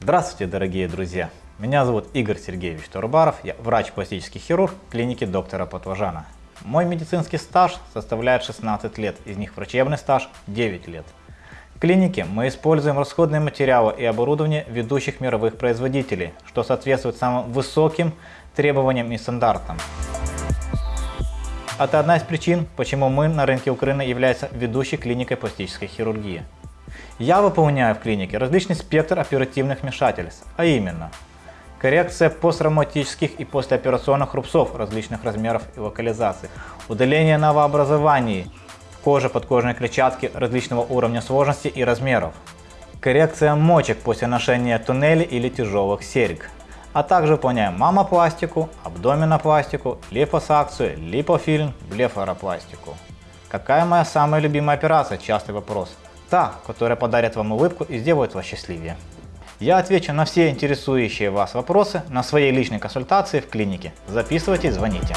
Здравствуйте, дорогие друзья! Меня зовут Игорь Сергеевич Турбаров, я врач-пластический хирург клиники доктора Потважана. Мой медицинский стаж составляет 16 лет, из них врачебный стаж 9 лет. В клинике мы используем расходные материалы и оборудование ведущих мировых производителей, что соответствует самым высоким требованиям и стандартам. Это одна из причин, почему мы на рынке Украины являемся ведущей клиникой пластической хирургии. Я выполняю в клинике различный спектр оперативных вмешательств, а именно коррекция посттравматических и послеоперационных рубцов различных размеров и локализаций, удаление новообразований кожи подкожной клетчатки различного уровня сложности и размеров, коррекция мочек после ношения туннелей или тяжелых серьг, а также выполняем мамопластику, абдоминопластику, липосакцию, липофильм, блефаропластику. Какая моя самая любимая операция? Частый вопрос. Та, которая подарит вам улыбку и сделает вас счастливее. Я отвечу на все интересующие вас вопросы на своей личной консультации в клинике. Записывайтесь, звоните.